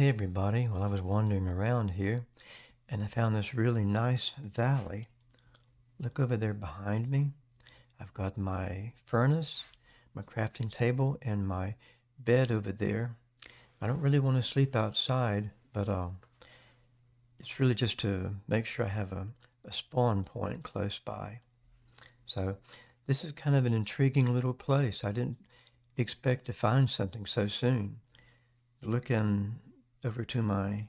Hey everybody, well I was wandering around here and I found this really nice valley. Look over there behind me. I've got my furnace, my crafting table, and my bed over there. I don't really want to sleep outside, but uh, it's really just to make sure I have a, a spawn point close by. So this is kind of an intriguing little place. I didn't expect to find something so soon. Looking over to my,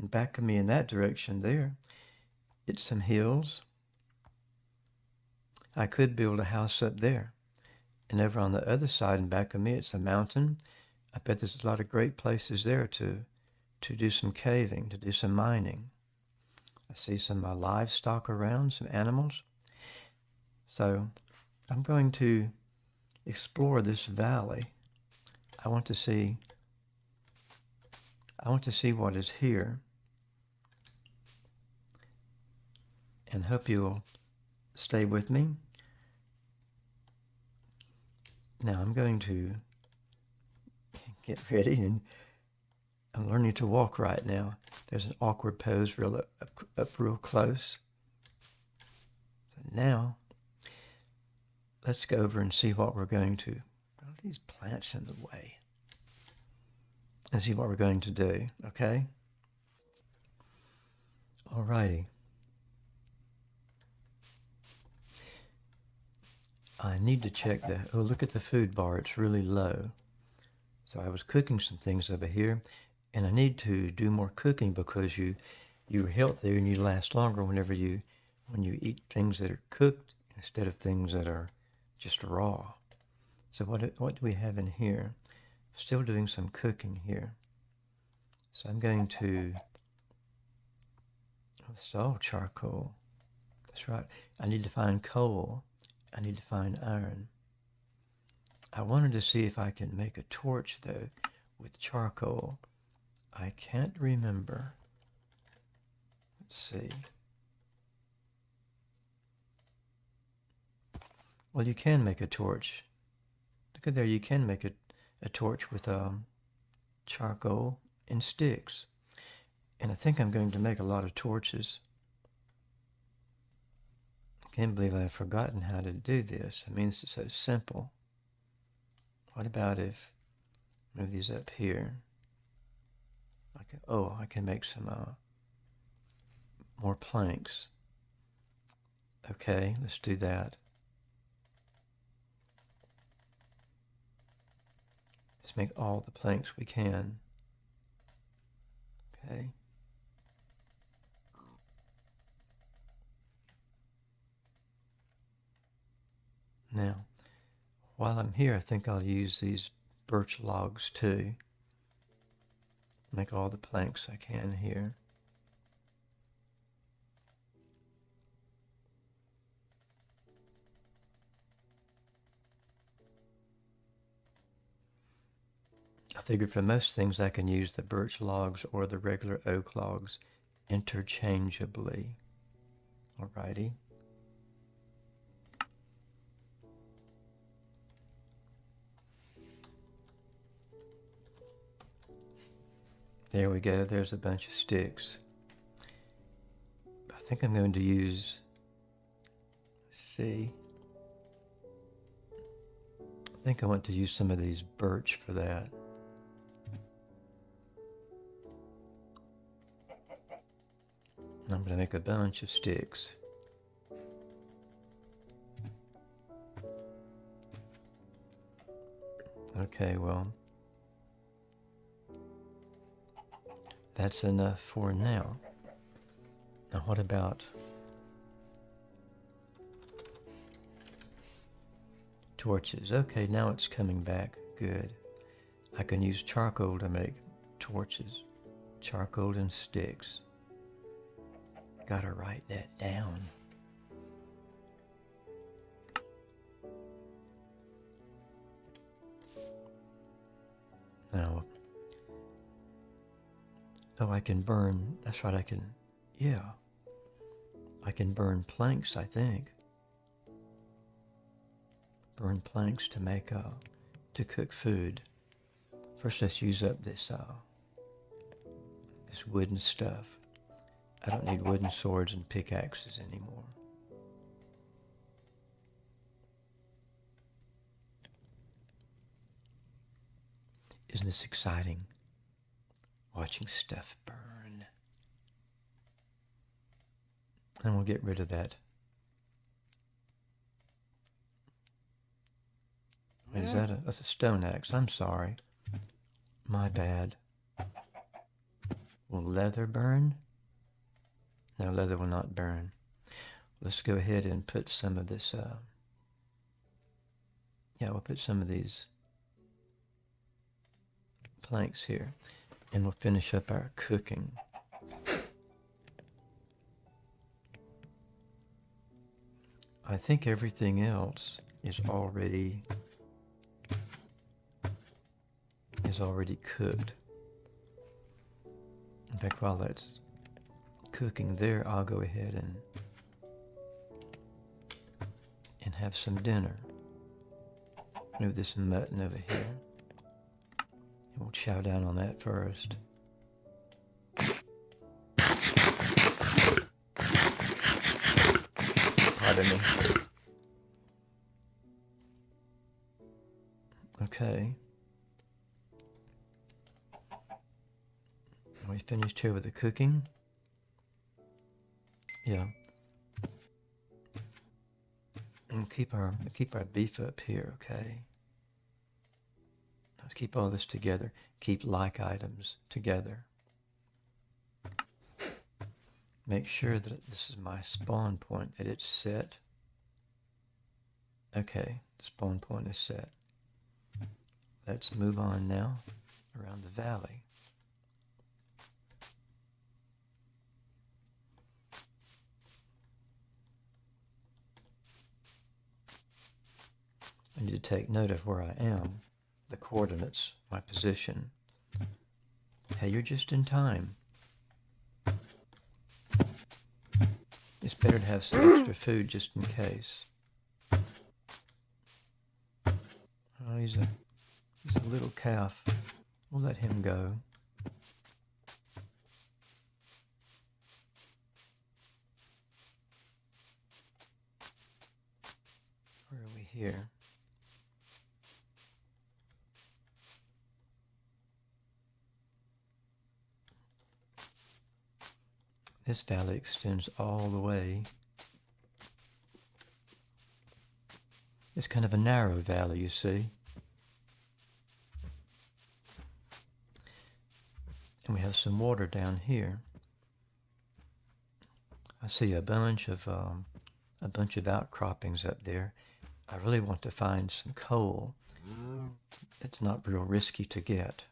in back of me in that direction there, it's some hills. I could build a house up there. And over on the other side and back of me, it's a mountain. I bet there's a lot of great places there to, to do some caving, to do some mining. I see some uh, livestock around, some animals. So I'm going to explore this valley. I want to see I want to see what is here and hope you'll stay with me. Now I'm going to get ready and I'm learning to walk right now. There's an awkward pose real up, up, real close. So now let's go over and see what we're going to. These plants in the way? And see what we're going to do, okay? Alrighty. I need to check the, oh, look at the food bar. It's really low. So I was cooking some things over here, and I need to do more cooking because you, you're healthier and you last longer whenever you, when you eat things that are cooked instead of things that are just raw. So what, what do we have in here? Still doing some cooking here. So I'm going to, oh, this is all charcoal. That's right. I need to find coal. I need to find iron. I wanted to see if I can make a torch though with charcoal. I can't remember. Let's see. Well, you can make a torch. Look at there, you can make a, a torch with um, charcoal and sticks. And I think I'm going to make a lot of torches. I can't believe I've forgotten how to do this. I mean, this is so simple. What about if move these up here? I can, oh, I can make some uh, more planks. Okay, let's do that. Let's make all the planks we can. Okay. Now, while I'm here, I think I'll use these birch logs too. Make all the planks I can here. I figured for most things I can use the birch logs or the regular oak logs interchangeably. Alrighty. There we go, there's a bunch of sticks. I think I'm going to use, see, I think I want to use some of these birch for that. I'm going to make a bunch of sticks. Okay, well, that's enough for now. Now what about torches? Okay, now it's coming back. Good. I can use charcoal to make torches. Charcoal and sticks. Gotta write that down. Now, oh, I can burn, that's right, I can, yeah. I can burn planks, I think. Burn planks to make, uh, to cook food. First, let's use up this, uh, this wooden stuff. I don't need wooden swords and pickaxes anymore. Isn't this exciting? Watching stuff burn. And we'll get rid of that. Wait, is that a, that's a stone axe? I'm sorry. My bad. Will leather burn? No, leather will not burn. Let's go ahead and put some of this, uh, yeah, we'll put some of these planks here and we'll finish up our cooking. I think everything else is already is already cooked. In fact, while that's cooking there, I'll go ahead and and have some dinner. Move this mutton over here. And we'll chow down on that first. Pardon me. Okay. We finished here with the cooking? Yeah. And keep our keep our beef up here, okay? Let's keep all this together. Keep like items together. Make sure that this is my spawn point, that it's set. Okay, spawn point is set. Let's move on now around the valley. I need to take note of where I am, the coordinates, my position. Hey, you're just in time. It's better to have some extra food just in case. Oh, he's a, he's a little calf. We'll let him go. Where are we here? This valley extends all the way. It's kind of a narrow valley, you see. And we have some water down here. I see a bunch of um, a bunch of outcroppings up there. I really want to find some coal. It's not real risky to get.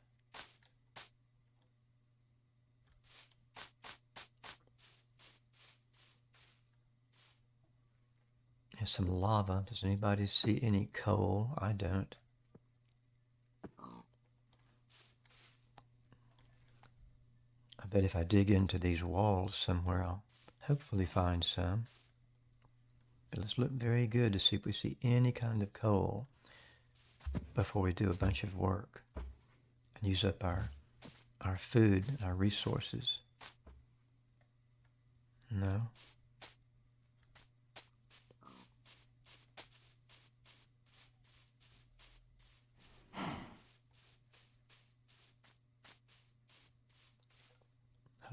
There's some lava. Does anybody see any coal? I don't. I bet if I dig into these walls somewhere, I'll hopefully find some. But let's look very good to see if we see any kind of coal before we do a bunch of work and use up our our food, our resources. No.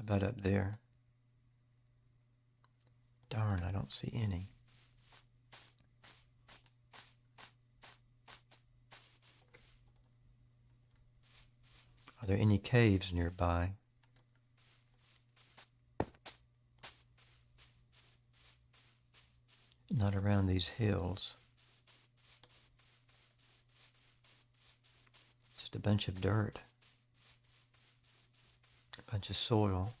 About up there? Darn, I don't see any. Are there any caves nearby? Not around these hills. Just a bunch of dirt of soil.